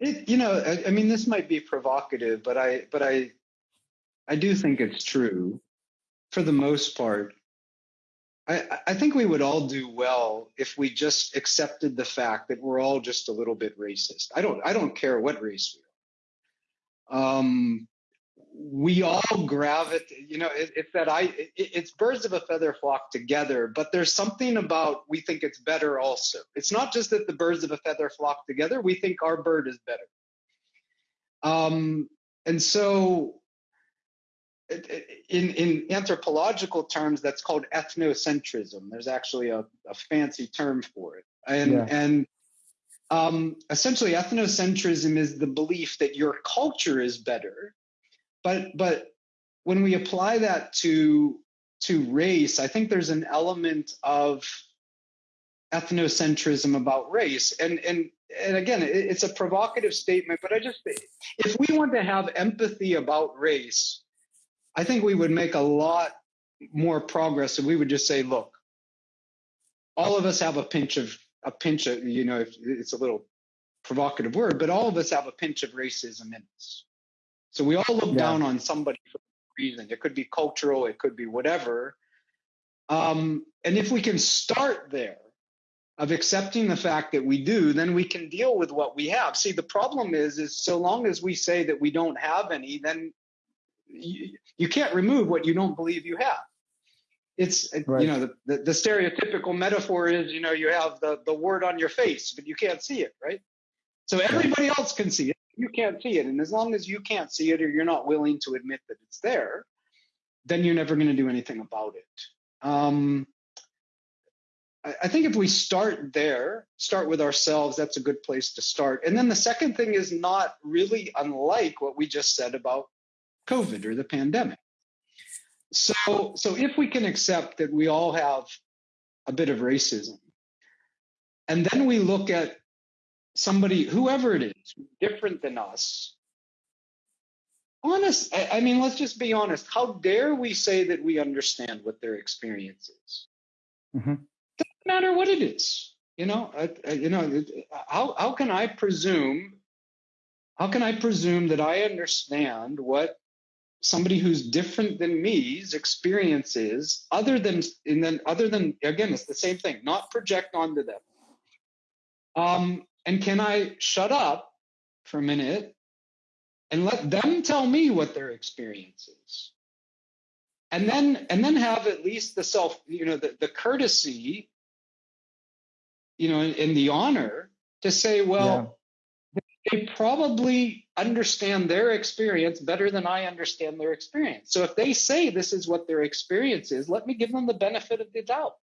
It, you know, I, I, mean, this might be provocative, but I, but I, I do think it's true, for the most part. I, I think we would all do well if we just accepted the fact that we're all just a little bit racist. I don't, I don't care what race we are. Um, we all gravitate, you know, it, it's that I, it, it's birds of a feather flock together, but there's something about we think it's better also. It's not just that the birds of a feather flock together, we think our bird is better. Um, and so in, in anthropological terms, that's called ethnocentrism. There's actually a, a fancy term for it. And, yeah. and um, essentially ethnocentrism is the belief that your culture is better but but when we apply that to to race, I think there's an element of ethnocentrism about race. And and and again, it's a provocative statement, but I just if we want to have empathy about race, I think we would make a lot more progress if we would just say, look, all of us have a pinch of a pinch of, you know, it's a little provocative word, but all of us have a pinch of racism in us. So we all look yeah. down on somebody for a reason. It could be cultural, it could be whatever. Um, and if we can start there of accepting the fact that we do, then we can deal with what we have. See, the problem is, is so long as we say that we don't have any, then you, you can't remove what you don't believe you have. It's right. you know the, the, the stereotypical metaphor is you know you have the the word on your face but you can't see it right so everybody else can see it can't see it. And as long as you can't see it or you're not willing to admit that it's there, then you're never going to do anything about it. Um, I, I think if we start there, start with ourselves, that's a good place to start. And then the second thing is not really unlike what we just said about COVID or the pandemic. So, so if we can accept that we all have a bit of racism, and then we look at somebody, whoever it is, different than us. Honest, I, I mean, let's just be honest. How dare we say that we understand what their experience is? Mm-hmm. Doesn't matter what it is. You know, I, I, you know, how how can I presume? How can I presume that I understand what somebody who's different than me's experience is, other than and then other than again, it's the same thing. Not project onto them. Um, and can I shut up for a minute and let them tell me what their experience is? And then and then have at least the self, you know, the, the courtesy, you know, and, the honor to say, well, yeah. they probably understand their experience better than I understand their experience. So if they say this is what their experience is, let me give them the benefit of the doubt.